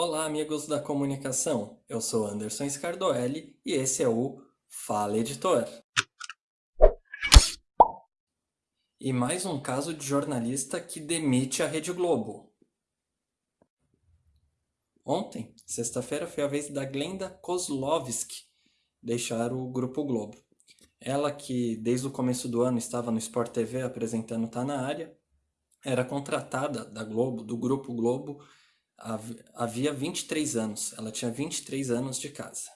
Olá, amigos da comunicação. Eu sou Anderson Scardoelli e esse é o Fala Editor. E mais um caso de jornalista que demite a Rede Globo. Ontem, sexta-feira, foi a vez da Glenda Kozlovski deixar o Grupo Globo. Ela que desde o começo do ano estava no Sport TV apresentando Tá Na Área, era contratada da Globo, do Grupo Globo, havia 23 anos. Ela tinha 23 anos de casa.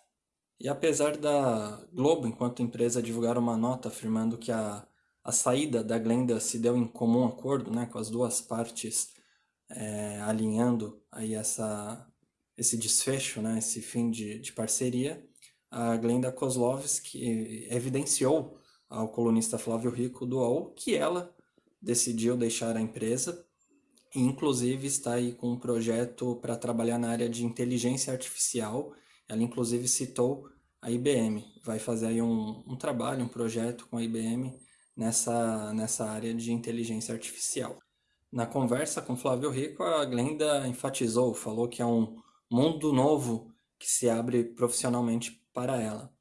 E apesar da Globo, enquanto empresa, divulgar uma nota afirmando que a, a saída da Glenda se deu em comum acordo, né, com as duas partes é, alinhando aí essa, esse desfecho, né, esse fim de, de parceria, a Glenda Kozlovski evidenciou ao colunista Flávio Rico do UOL que ela decidiu deixar a empresa inclusive está aí com um projeto para trabalhar na área de inteligência artificial. Ela inclusive citou a IBM, vai fazer aí um, um trabalho, um projeto com a IBM nessa, nessa área de inteligência artificial. Na conversa com Flávio Rico, a Glenda enfatizou, falou que é um mundo novo que se abre profissionalmente para ela.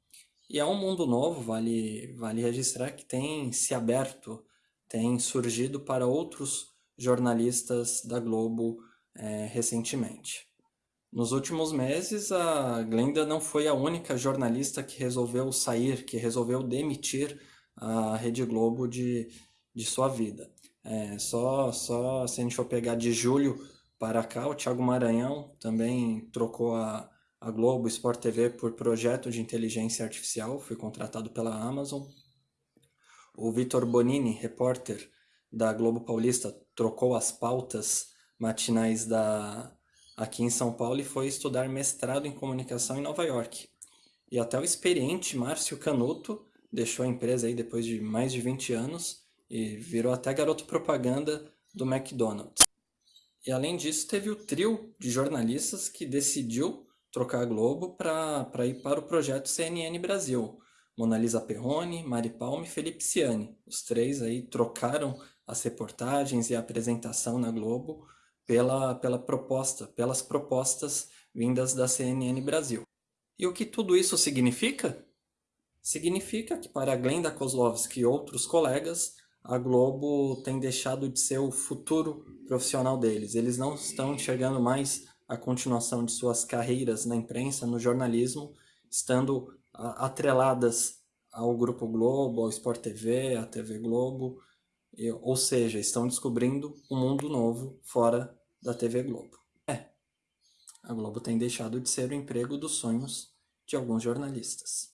E é um mundo novo, vale, vale registrar, que tem se aberto, tem surgido para outros jornalistas da Globo é, recentemente. Nos últimos meses, a Glenda não foi a única jornalista que resolveu sair, que resolveu demitir a Rede Globo de, de sua vida. É, só, só se a gente for pegar de julho para cá, o Thiago Maranhão também trocou a, a Globo Sport TV por projeto de inteligência artificial, foi contratado pela Amazon. O Vitor Bonini, repórter da Globo Paulista, trocou as pautas matinais da aqui em São Paulo e foi estudar mestrado em comunicação em Nova York. E até o experiente Márcio Canuto deixou a empresa aí depois de mais de 20 anos e virou até garoto propaganda do McDonald's. E além disso, teve o trio de jornalistas que decidiu trocar a Globo para ir para o projeto CNN Brasil. Mona Lisa Perrone, Mari Palme e Felipe Ciani. Os três aí trocaram as reportagens e a apresentação na Globo pela, pela proposta, pelas propostas vindas da CNN Brasil. E o que tudo isso significa? Significa que para Glenda Kozlovski e outros colegas, a Globo tem deixado de ser o futuro profissional deles. Eles não estão enxergando mais a continuação de suas carreiras na imprensa, no jornalismo, estando atreladas ao Grupo Globo, ao Sport TV, à TV Globo, ou seja, estão descobrindo um mundo novo fora da TV Globo. É, a Globo tem deixado de ser o emprego dos sonhos de alguns jornalistas.